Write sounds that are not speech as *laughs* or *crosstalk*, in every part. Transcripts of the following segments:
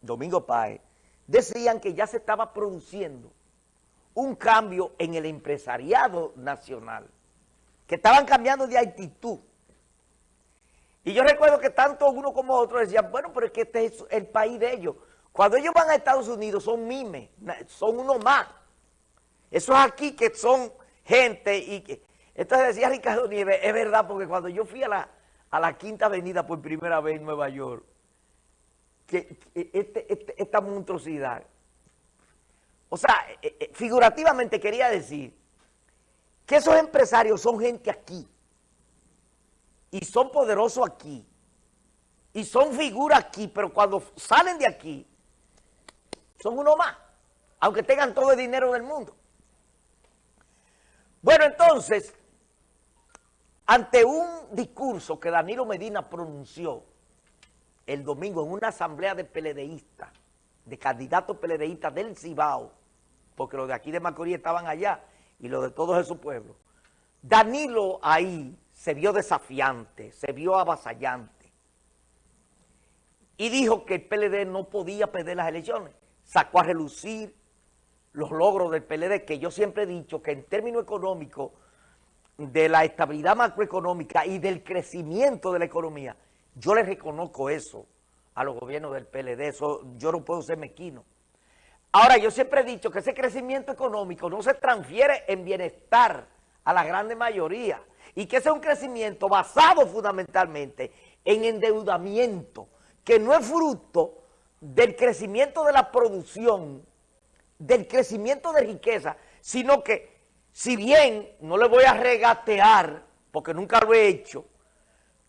Domingo Páez, decían que ya se estaba produciendo un cambio en el empresariado nacional, que estaban cambiando de actitud. Y yo recuerdo que tanto uno como otro decían, bueno, pero es que este es el país de ellos. Cuando ellos van a Estados Unidos son mimes, son uno más. Eso es aquí que son gente y que... Entonces decía Ricardo Nieves, es verdad, porque cuando yo fui a la, a la Quinta Avenida por primera vez en Nueva York, este, este, esta monstruosidad, o sea, eh, eh, figurativamente quería decir que esos empresarios son gente aquí, y son poderosos aquí, y son figuras aquí, pero cuando salen de aquí, son uno más, aunque tengan todo el dinero del mundo. Bueno, entonces, ante un discurso que Danilo Medina pronunció el domingo en una asamblea de peledeístas, de candidatos peledeístas del Cibao, porque los de aquí de Macorís estaban allá y los de todos esos pueblos, Danilo ahí se vio desafiante, se vio avasallante y dijo que el PLD no podía perder las elecciones. Sacó a relucir los logros del PLD, que yo siempre he dicho que en términos económicos, de la estabilidad macroeconómica y del crecimiento de la economía, yo le reconozco eso a los gobiernos del PLD, eso yo no puedo ser mequino. Ahora, yo siempre he dicho que ese crecimiento económico no se transfiere en bienestar a la grande mayoría y que ese es un crecimiento basado fundamentalmente en endeudamiento, que no es fruto del crecimiento de la producción del crecimiento de riqueza, sino que si bien no le voy a regatear, porque nunca lo he hecho,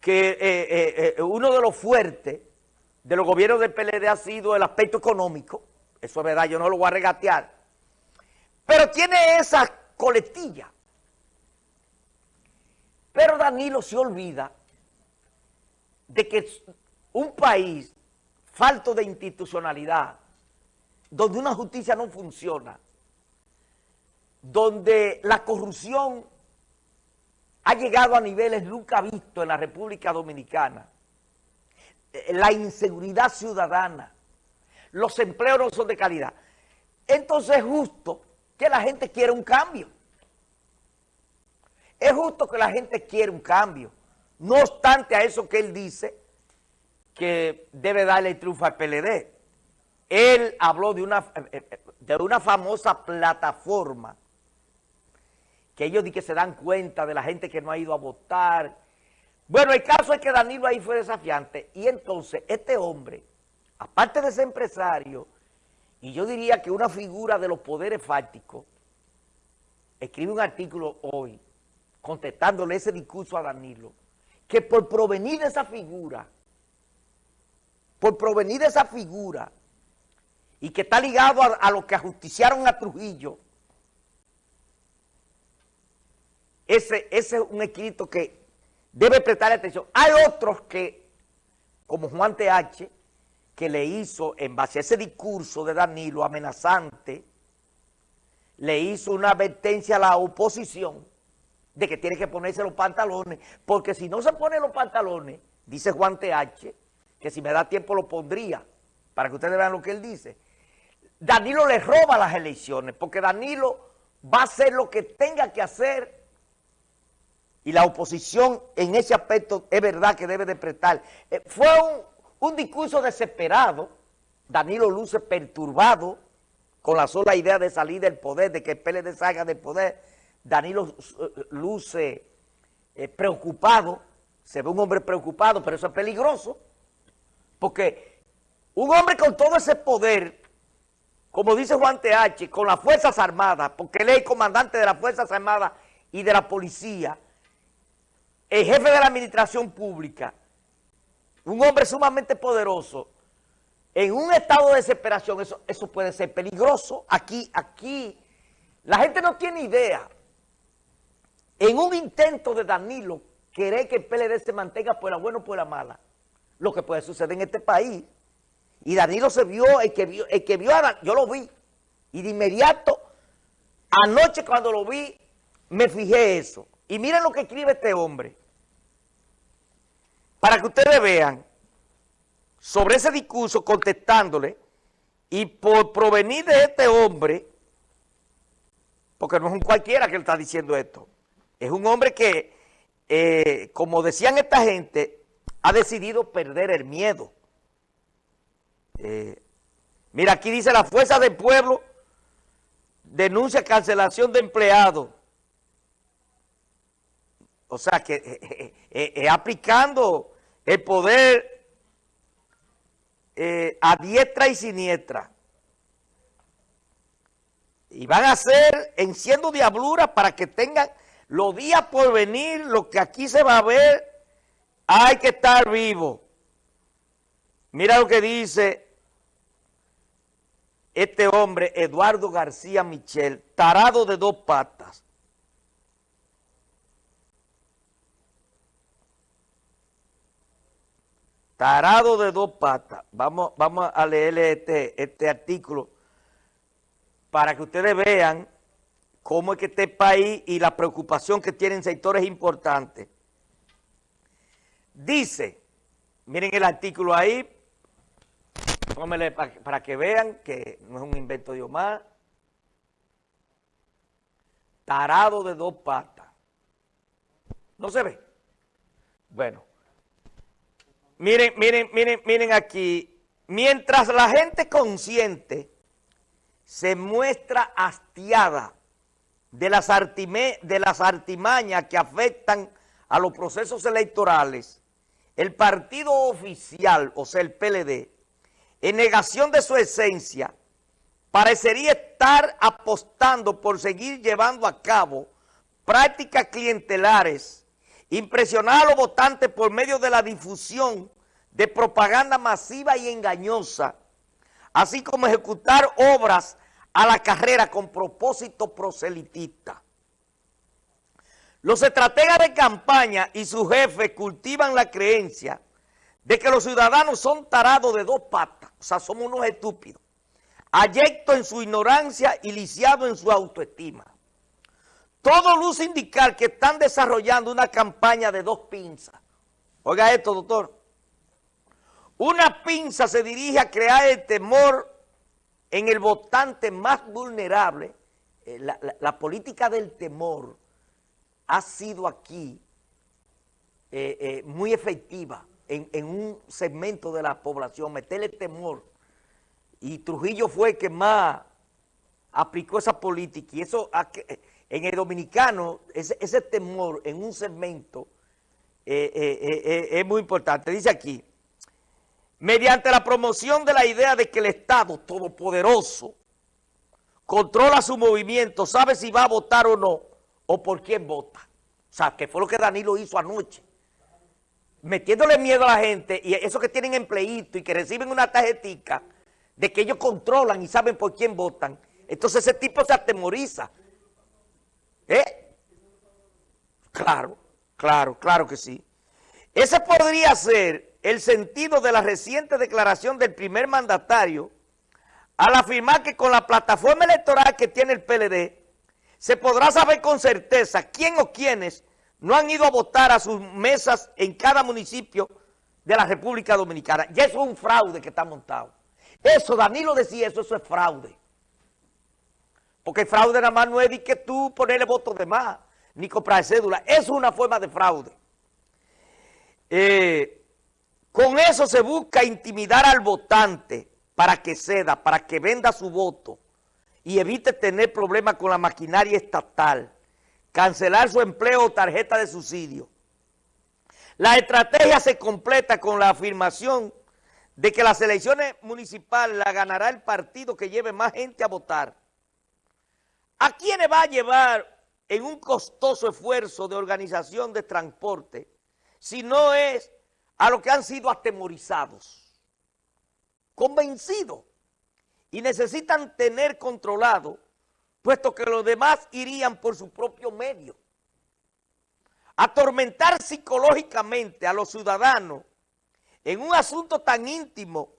que eh, eh, eh, uno de los fuertes de los gobiernos del PLD ha sido el aspecto económico, eso es verdad, yo no lo voy a regatear, pero tiene esa coletilla. Pero Danilo se olvida de que un país falto de institucionalidad, donde una justicia no funciona, donde la corrupción ha llegado a niveles nunca vistos en la República Dominicana, eh, la inseguridad ciudadana, los empleos no son de calidad. Entonces es justo que la gente quiera un cambio. Es justo que la gente quiera un cambio. No obstante a eso que él dice, que debe darle triunfo al PLD. Él habló de una, eh, eh, de una famosa plataforma que ellos di que se dan cuenta de la gente que no ha ido a votar. Bueno, el caso es que Danilo ahí fue desafiante y entonces este hombre, aparte de ser empresario, y yo diría que una figura de los poderes fácticos, escribe un artículo hoy contestándole ese discurso a Danilo, que por provenir de esa figura, por provenir de esa figura, y que está ligado a, lo que ajusticiaron a Trujillo, ese, ese es un escrito que debe prestar atención. Hay otros que, como Juan T.H., que le hizo, en base a ese discurso de Danilo amenazante, le hizo una advertencia a la oposición de que tiene que ponerse los pantalones, porque si no se pone los pantalones, dice Juan T.H., que si me da tiempo lo pondría, para que ustedes vean lo que él dice, Danilo le roba las elecciones, porque Danilo va a hacer lo que tenga que hacer y la oposición en ese aspecto es verdad que debe de prestar. Eh, fue un, discurso desesperado, Danilo luce perturbado con la sola idea de salir del poder, de que el PLD salga del poder, Danilo eh, luce eh, preocupado, se ve un hombre preocupado, pero eso es peligroso, porque un hombre con todo ese poder como dice Juan T.H., con las Fuerzas Armadas, porque él es comandante de las Fuerzas Armadas y de la policía, el jefe de la administración pública, un hombre sumamente poderoso, en un estado de desesperación, eso, eso puede ser peligroso. Aquí, aquí, la gente no tiene idea. En un intento de Danilo, querer que el PLD se mantenga por la buena o por la mala, lo que puede suceder en este país y Danilo se vio, el que vio, el que vio a yo lo vi. Y de inmediato, anoche cuando lo vi, me fijé eso. Y miren lo que escribe este hombre. Para que ustedes vean sobre ese discurso contestándole y por provenir de este hombre, porque no es un cualquiera que le está diciendo esto, es un hombre que, eh, como decían esta gente, ha decidido perder el miedo. Eh, mira, aquí dice la Fuerza del Pueblo denuncia cancelación de empleados. O sea que *laughs* eh, aplicando el poder a diestra y siniestra. Y van a hacer enciendo diablura para que tengan los días por venir, lo que aquí se va a ver, hay que estar vivo. Mira lo que dice este hombre, Eduardo García Michel, tarado de dos patas. Tarado de dos patas. Vamos, vamos a leerle este, este artículo para que ustedes vean cómo es que este país y la preocupación que tienen sectores importantes. Dice, miren el artículo ahí, para, que vean que no es un invento de Omar. Tarado de dos patas. ¿No se ve? Bueno. Miren, miren, miren, miren aquí. Mientras la gente consciente se muestra hastiada de las, de las artimañas que afectan a los procesos electorales, el partido oficial, o sea, el PLD, en negación de su esencia, parecería estar apostando por seguir llevando a cabo prácticas clientelares, impresionar a los votantes por medio de la difusión de propaganda masiva y engañosa, así como ejecutar obras a la carrera con propósito proselitista. Los estrategas de campaña y sus jefes cultivan la creencia de que los ciudadanos son tarados de dos patas, o sea, somos unos estúpidos, ayectos en su ignorancia y lisiados en su autoestima. Todo luce indicar que están desarrollando una campaña de dos pinzas. Oiga esto, doctor. Una pinza se dirige a crear el temor en el votante más vulnerable. Eh, la, política del temor ha sido aquí eh, eh, muy efectiva en, un segmento de la población, meterle temor. Y Trujillo fue el que más aplicó esa política. Y eso en el dominicano, ese, temor en un segmento eh, eh, eh, es muy importante. Dice aquí, mediante la promoción de la idea de que el Estado todopoderoso controla su movimiento, sabe si va a votar o no, o por quién vota. O sea, que fue lo que Danilo hizo anoche metiéndole miedo a la gente y esos que tienen empleito y que reciben una tarjetita de que ellos controlan y saben por quién votan, entonces ese tipo se atemoriza. ¿Eh? Claro, claro, claro que sí. Ese podría ser el sentido de la reciente declaración del primer mandatario al afirmar que con la plataforma electoral que tiene el PLD se podrá saber con certeza quién o quiénes no han ido a votar a sus mesas en cada municipio de la República Dominicana. Y eso es un fraude que está montado. Eso, Danilo decía eso, es fraude. Porque el fraude nada más no es de que tú ponerle votos de más, ni comprar cédula. Es una forma de fraude. Eh, con eso se busca intimidar al votante para que ceda, para que venda su voto y evite tener problemas con la maquinaria estatal cancelar su empleo o tarjeta de subsidio. La estrategia se completa con la afirmación de que las elecciones municipales la ganará el partido que lleve más gente a votar. ¿A quiénes va a llevar en un costoso esfuerzo de organización de transporte si no es a los que han sido atemorizados, convencidos y necesitan tener controlado puesto que los demás irían por su propio medio. Atormentar psicológicamente a los ciudadanos en un asunto tan íntimo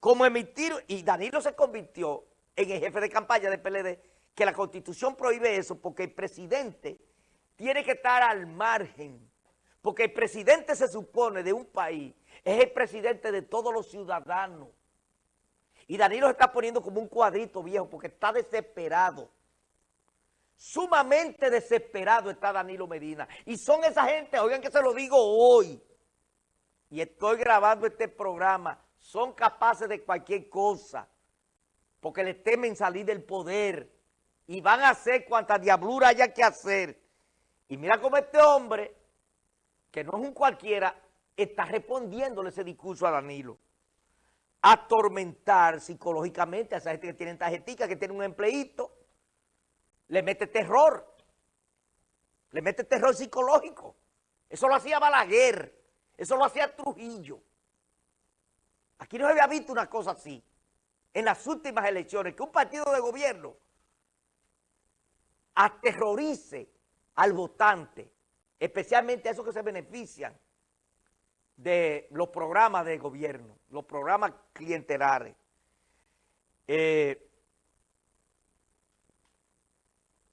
como emitir, y Danilo se convirtió en el jefe de campaña del PLD, que la Constitución prohíbe eso porque el presidente tiene que estar al margen, Porque el presidente se supone de un país, es el presidente de todos los ciudadanos. Y Danilo está poniendo como un cuadrito viejo porque está desesperado. Sumamente desesperado está Danilo Medina. Y son esa gente, oigan que se lo digo hoy, y estoy grabando este programa, son capaces de cualquier cosa, porque les temen salir del poder y van a hacer cuanta diablura haya que hacer. Y mira cómo este hombre, que no es un cualquiera, está respondiéndole ese discurso a Danilo. Atormentar psicológicamente a esa gente que tiene tarjetica, que tiene un empleito, le mete terror, le mete terror psicológico. Eso lo hacía Balaguer, eso lo hacía Trujillo. Aquí no se había visto una cosa así en las últimas elecciones, que un partido de gobierno aterrorice al votante, especialmente a esos que se benefician de los programas de gobierno, los programas clientelares. Eh,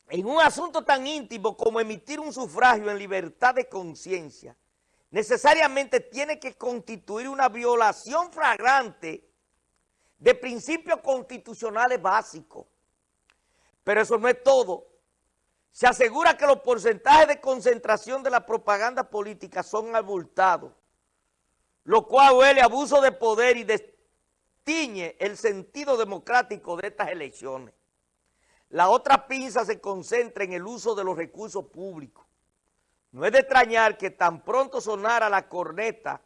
en un asunto tan íntimo como emitir un sufragio en libertad de conciencia, necesariamente tiene que constituir una violación flagrante de principios constitucionales básicos. Pero eso no es todo. Se asegura que los porcentajes de concentración de la propaganda política son abultados, lo cual huele abuso de poder y destiñe el sentido democrático de estas elecciones. La otra pinza se concentra en el uso de los recursos públicos. No es de extrañar que tan pronto sonara la corneta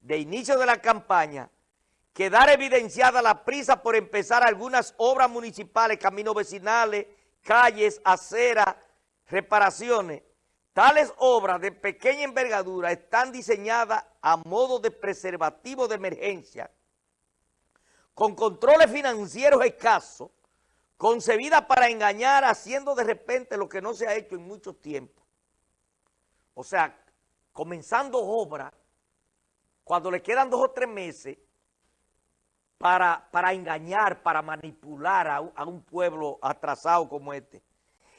de inicio de la campaña, quedara evidenciada la prisa por empezar algunas obras municipales, caminos vecinales, calles, aceras, reparaciones. Tales obras de pequeña envergadura están diseñadas a modo de preservativo de emergencia, con controles financieros escasos, concebidas para engañar haciendo de repente lo que no se ha hecho en mucho tiempo. O sea, comenzando obra, cuando le quedan dos o tres meses, para, para engañar, para manipular a, a un pueblo atrasado como este.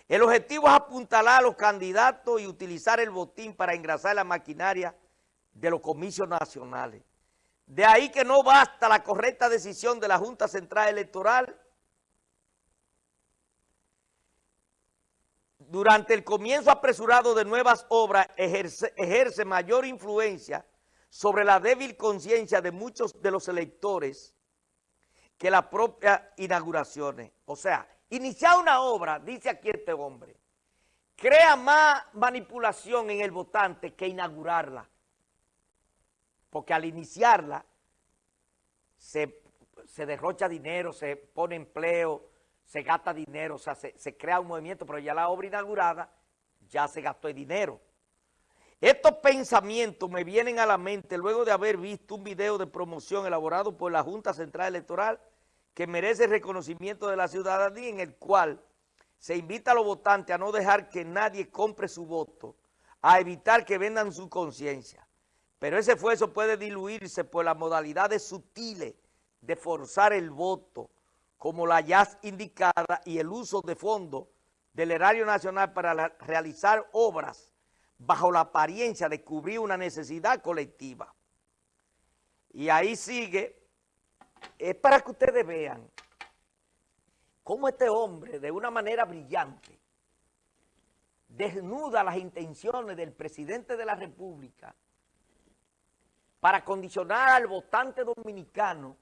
El objetivo es apuntalar a los candidatos y utilizar el botín para engrasar la maquinaria de los comicios nacionales. De ahí que no basta la correcta decisión de la Junta Central Electoral durante el comienzo apresurado de nuevas obras ejerce, mayor influencia sobre la débil conciencia de muchos de los electores que las propias inauguraciones. O sea, iniciar una obra, dice aquí este hombre, crea más manipulación en el votante que inaugurarla. Porque al iniciarla se, se derrocha dinero, se pone empleo, se gasta dinero, o sea, se, crea un movimiento, pero ya la obra inaugurada ya se gastó el dinero. Estos pensamientos me vienen a la mente luego de haber visto un video de promoción elaborado por la Junta Central Electoral que merece reconocimiento de la ciudadanía en el cual se invita a los votantes a no dejar que nadie compre su voto, a evitar que vendan su conciencia. Pero ese esfuerzo puede diluirse por las modalidades sutiles de forzar el voto, como la ya indicada y el uso de fondos del erario nacional para realizar obras bajo la apariencia de cubrir una necesidad colectiva. Y ahí sigue, es para que ustedes vean cómo este hombre, de una manera brillante, desnuda las intenciones del presidente de la República para condicionar al votante dominicano